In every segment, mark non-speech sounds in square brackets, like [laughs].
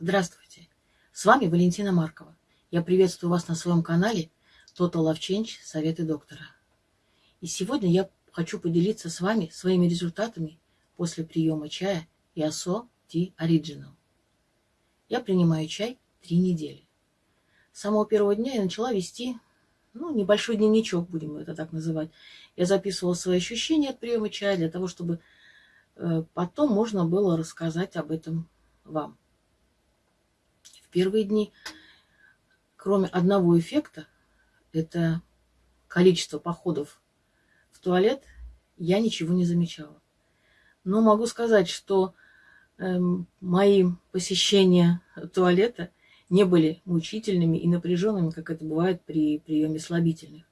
Здравствуйте! С вами Валентина Маркова. Я приветствую вас на своем канале Total Love Change Советы доктора. И сегодня я хочу поделиться с вами своими результатами после приема чая Ясо Tea Original. Я принимаю чай три недели. С самого первого дня я начала вести ну, небольшой дневничок, будем это так называть. Я записывала свои ощущения от приема чая для того, чтобы э, потом можно было рассказать об этом вам. В первые дни, кроме одного эффекта, это количество походов в туалет, я ничего не замечала. Но могу сказать, что э, мои посещения туалета не были мучительными и напряженными, как это бывает при приеме слабительных.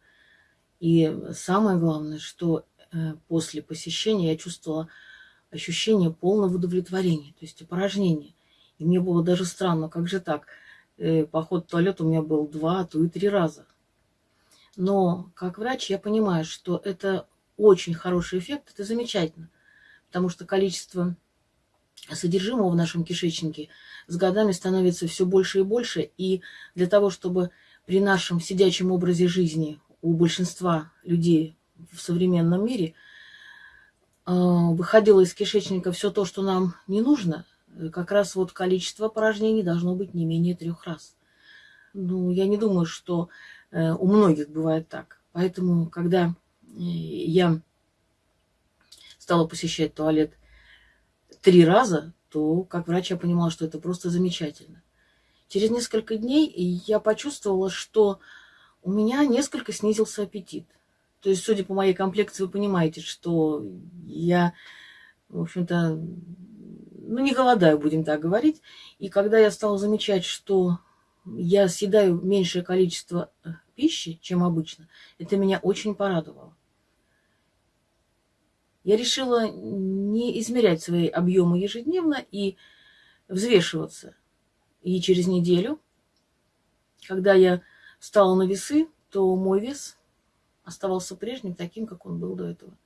И самое главное, что э, после посещения я чувствовала ощущение полного удовлетворения, то есть опорожнения. И мне было даже странно, как же так? Э, поход в туалет у меня был два, а то и три раза. Но как врач я понимаю, что это очень хороший эффект, это замечательно. Потому что количество содержимого в нашем кишечнике с годами становится все больше и больше. И для того, чтобы при нашем сидячем образе жизни у большинства людей в современном мире э, выходило из кишечника все то, что нам не нужно – как раз вот количество порожнений должно быть не менее трех раз. Ну, я не думаю, что э, у многих бывает так. Поэтому, когда э, я стала посещать туалет три раза, то как врач я понимала, что это просто замечательно. Через несколько дней я почувствовала, что у меня несколько снизился аппетит. То есть, судя по моей комплекции, вы понимаете, что я, в общем-то, ну, не голодаю, будем так говорить. И когда я стала замечать, что я съедаю меньшее количество э, пищи, чем обычно, это меня очень порадовало. Я решила не измерять свои объемы ежедневно и взвешиваться. И через неделю, когда я встала на весы, то мой вес оставался прежним, таким, как он был до этого.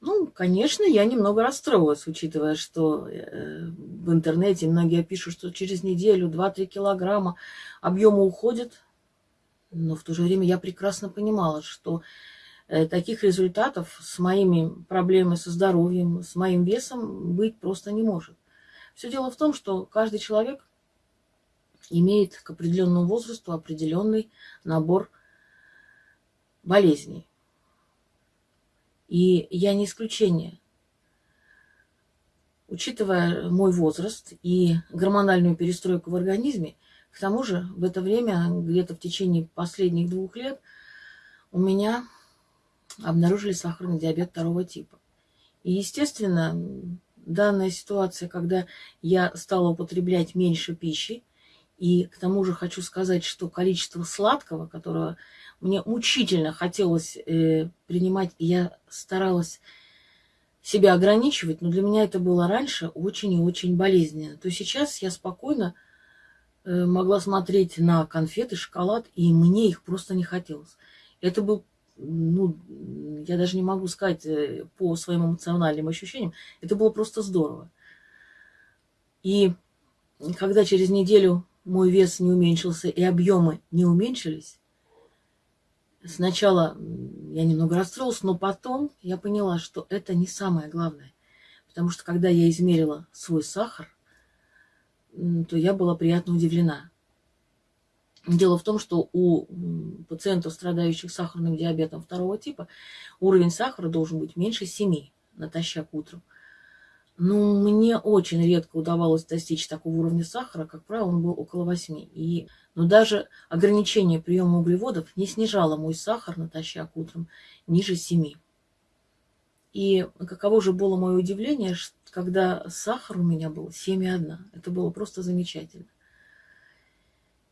Ну, конечно, я немного расстроилась, учитывая, что э, в интернете многие пишут, что через неделю 2-3 килограмма объема уходят. Но в то же время я прекрасно понимала, что э, таких результатов с моими проблемами со здоровьем, с моим весом быть просто не может. Все дело в том, что каждый человек имеет к определенному возрасту определенный набор болезней. И я не исключение. Учитывая мой возраст и гормональную перестройку в организме, к тому же в это время, где-то в течение последних двух лет, у меня обнаружили сахарный диабет второго типа. И, естественно, данная ситуация, когда я стала употреблять меньше пищи, и к тому же хочу сказать, что количество сладкого, которого мне мучительно хотелось э, принимать, я старалась себя ограничивать, но для меня это было раньше очень и очень болезненно. То сейчас я спокойно э, могла смотреть на конфеты, шоколад, и мне их просто не хотелось. Это был, ну, я даже не могу сказать э, по своим эмоциональным ощущениям, это было просто здорово. И когда через неделю мой вес не уменьшился и объемы не уменьшились, Сначала я немного расстроилась, но потом я поняла, что это не самое главное. Потому что когда я измерила свой сахар, то я была приятно удивлена. Дело в том, что у пациентов, страдающих сахарным диабетом второго типа, уровень сахара должен быть меньше 7 натощак утром. Ну, мне очень редко удавалось достичь такого уровня сахара, как правило, он был около 8. И, но даже ограничение приема углеводов не снижало мой сахар натощак утром ниже 7. И каково же было мое удивление, когда сахар у меня был 7,1. Это было просто замечательно.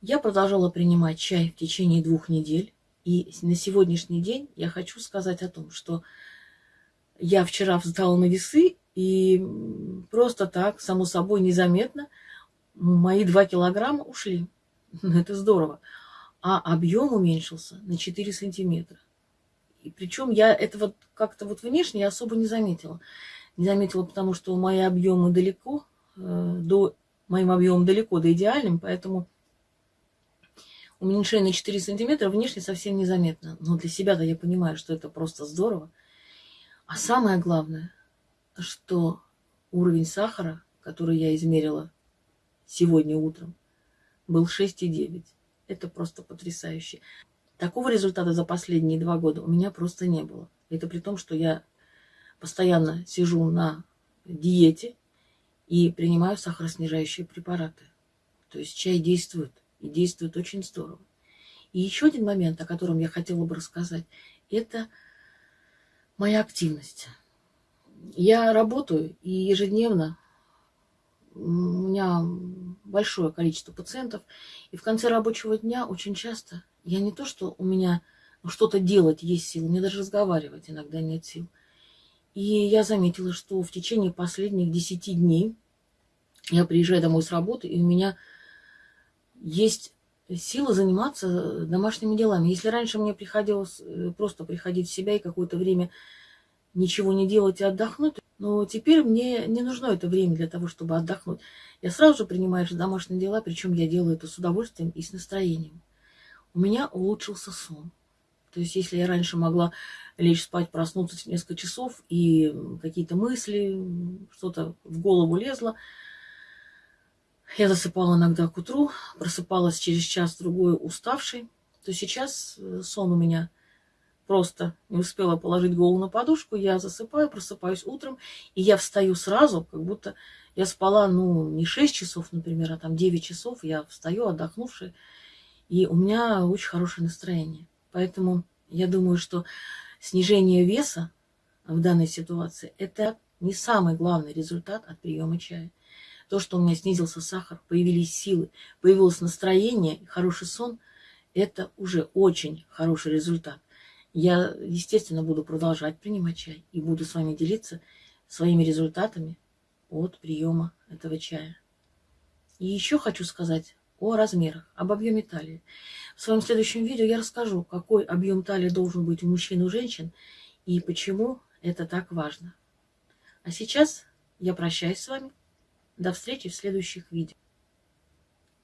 Я продолжала принимать чай в течение двух недель. И на сегодняшний день я хочу сказать о том, что я вчера встала на весы и просто так, само собой, незаметно мои 2 килограмма ушли. [laughs] Это здорово. А объем уменьшился на 4 сантиметра. И причем я этого как-то вот внешне особо не заметила. Не заметила, потому что мои объемы далеко э, до моим объемом далеко до идеальным, поэтому уменьшение на 4 сантиметра внешне совсем незаметно. Но для себя-то я понимаю, что это просто здорово. А самое главное, что уровень сахара, который я измерила сегодня утром, был 6,9. Это просто потрясающе. Такого результата за последние два года у меня просто не было. Это при том, что я постоянно сижу на диете и принимаю сахароснижающие препараты. То есть чай действует, и действует очень здорово. И еще один момент, о котором я хотела бы рассказать, это моя активность. Я работаю, и ежедневно у меня большое количество пациентов, и в конце рабочего дня очень часто я не то, что у меня что-то делать есть силы, мне даже разговаривать иногда нет сил. И я заметила, что в течение последних десяти дней я приезжаю домой с работы, и у меня есть сила заниматься домашними делами. Если раньше мне приходилось э, просто приходить в себя и какое-то время ничего не делать и отдохнуть, но теперь мне не нужно это время для того, чтобы отдохнуть. Я сразу же принимаю домашние дела, причем я делаю это с удовольствием и с настроением. У меня улучшился сон. То есть, если я раньше могла лечь спать, проснуться несколько часов, и какие-то мысли, что-то в голову лезло, я засыпала иногда к утру, просыпалась через час-другой уставшей, то сейчас э, сон у меня просто не успела положить голову на подушку, я засыпаю, просыпаюсь утром, и я встаю сразу, как будто я спала, ну, не 6 часов, например, а там 9 часов, я встаю отдохнувшая, и у меня очень хорошее настроение. Поэтому я думаю, что снижение веса в данной ситуации – это не самый главный результат от приема чая. То, что у меня снизился сахар, появились силы, появилось настроение, хороший сон – это уже очень хороший результат. Я, естественно, буду продолжать принимать чай и буду с вами делиться своими результатами от приема этого чая. И еще хочу сказать о размерах, об объеме талии. В своем следующем видео я расскажу, какой объем талии должен быть у мужчин и у женщин и почему это так важно. А сейчас я прощаюсь с вами. До встречи в следующих видео.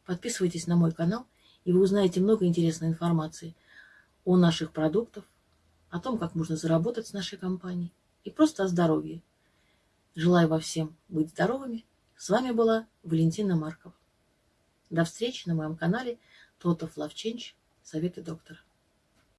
Подписывайтесь на мой канал, и вы узнаете много интересной информации о наших продуктах, о том, как можно заработать с нашей компанией и просто о здоровье. Желаю вам всем быть здоровыми. С вами была Валентина Маркова. До встречи на моем канале Love Change. Советы доктора.